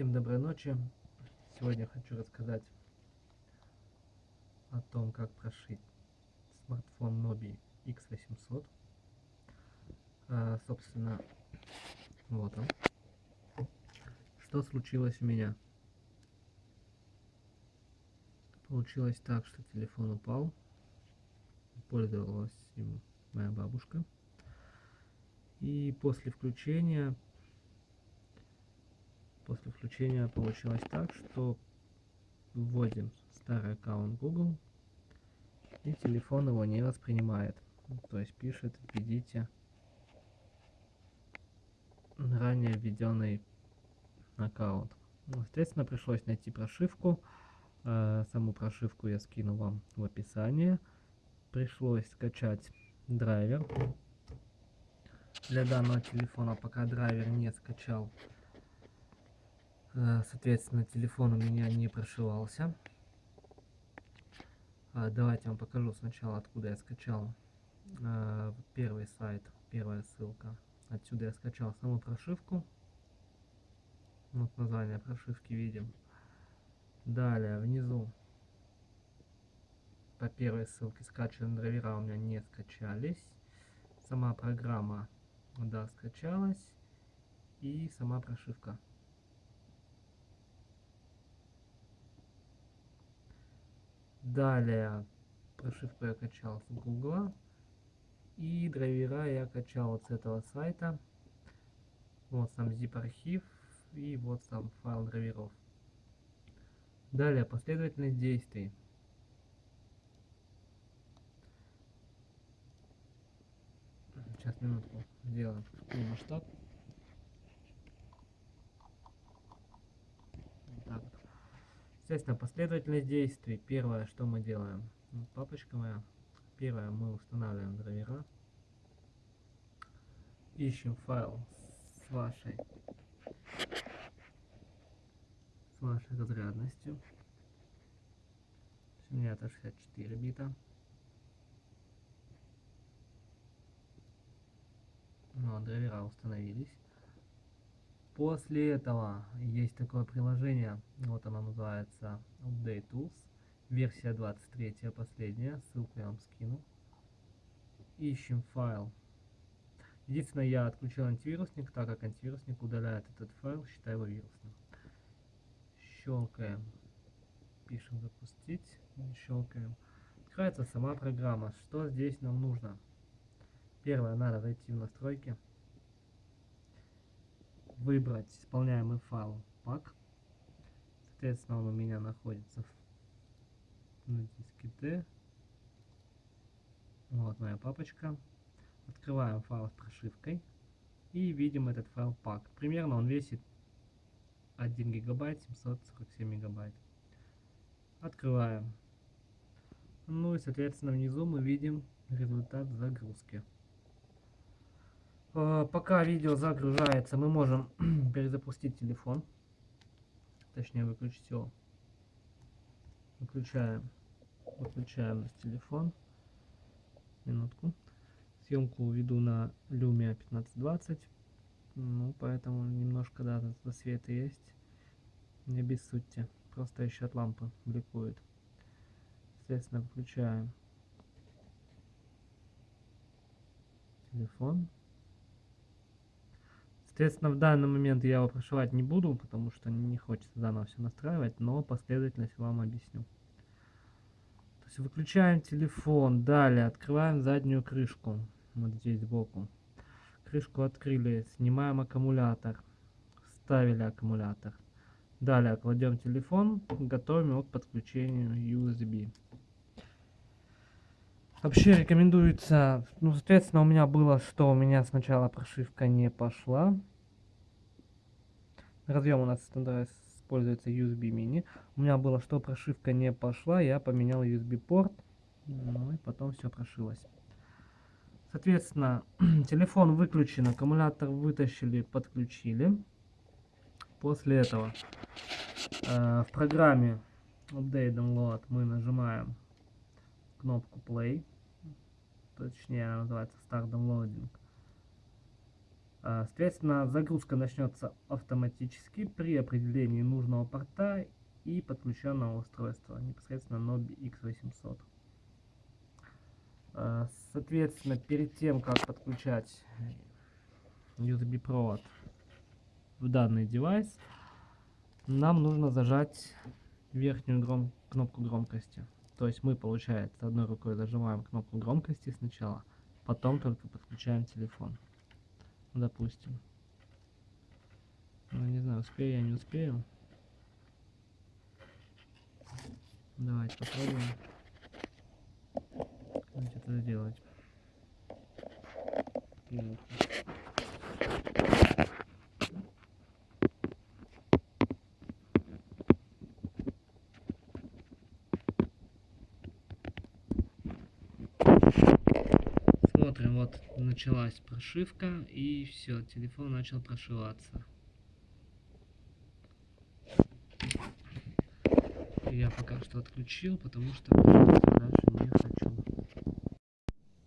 Всем доброй ночи. Сегодня хочу рассказать о том, как прошить смартфон Nobi X800. А, собственно, вот он. Что случилось у меня? Получилось так, что телефон упал. Пользовалась им моя бабушка. И после включения после включения получилось так, что вводим старый аккаунт Google, и телефон его не воспринимает. То есть пишет, введите ранее введенный аккаунт. Ну, естественно, пришлось найти прошивку. Э, саму прошивку я скину вам в описании. Пришлось скачать драйвер. Для данного телефона пока драйвер не скачал, соответственно, телефон у меня не прошивался. А, давайте я вам покажу сначала, откуда я скачал э, первый сайт, первая ссылка. Отсюда я скачал саму прошивку. Вот название прошивки видим. Далее, внизу по первой ссылке скачанные драйвера у меня не скачались. Сама программа, да, скачалась. И сама прошивка Далее прошивку я качал с Гугла. И драйвера я качал вот с этого сайта. Вот сам zip архив и вот сам файл драйверов. Далее последовательность действий. Сейчас минутку сделаем масштаб. Естественно, последовательность действий. Первое, что мы делаем. Папочка моя. Первое, мы устанавливаем драйвера. Ищем файл с вашей, с вашей разрядностью. У меня это 64 бита. Ну, драйвера установились. После этого есть такое приложение, вот оно называется Update Tools, версия 23, последняя, ссылку я вам скину. Ищем файл. Единственное, я отключил антивирусник, так как антивирусник удаляет этот файл, считаю его вирусным. Щелкаем, пишем запустить, щелкаем. Открывается сама программа. Что здесь нам нужно? Первое, надо зайти в настройки выбрать исполняемый файл пак. Соответственно, он у меня находится на диске D. Вот моя папочка. Открываем файл с прошивкой и видим этот файл пак. Примерно он весит 1 гигабайт 747 мегабайт. Открываем. Ну и соответственно внизу мы видим результат загрузки. Э, пока видео загружается, мы можем перезапустить телефон. Точнее, выключить его. Выключаем. Выключаем телефон. Минутку. Съемку веду на Lumia 1520. Ну, поэтому немножко, да, света есть. Не обессудьте. Просто еще от лампы бликует. Соответственно, выключаем телефон. Соответственно, в данный момент я его прошивать не буду, потому что не хочется заново все настраивать, но последовательность вам объясню. То есть выключаем телефон, далее открываем заднюю крышку, вот здесь сбоку. Крышку открыли, снимаем аккумулятор, вставили аккумулятор. Далее кладем телефон, готовим его к подключению USB. Вообще рекомендуется, ну, соответственно, у меня было, что у меня сначала прошивка не пошла. Разъем у нас используется USB mini. У меня было, что прошивка не пошла, я поменял USB порт, ну и потом все прошилось. Соответственно, телефон выключен, аккумулятор вытащили, подключили. После этого э, в программе Update Download мы нажимаем кнопку Play, точнее она называется Start Downloading. А, Соответственно, загрузка начнется автоматически при определении нужного порта и подключенного устройства, непосредственно Nobi X800. А, Соответственно, перед тем, как подключать USB провод в данный девайс, нам нужно зажать верхнюю гром кнопку громкости. То есть мы, получается, одной рукой зажимаем кнопку громкости сначала, потом только подключаем телефон. Допустим. Ну, не знаю, успею я, не успею. Давайте попробуем. Как это сделать. Ну, Смотрим, вот началась прошивка и все, телефон начал прошиваться. Я пока что отключил, потому что прошивка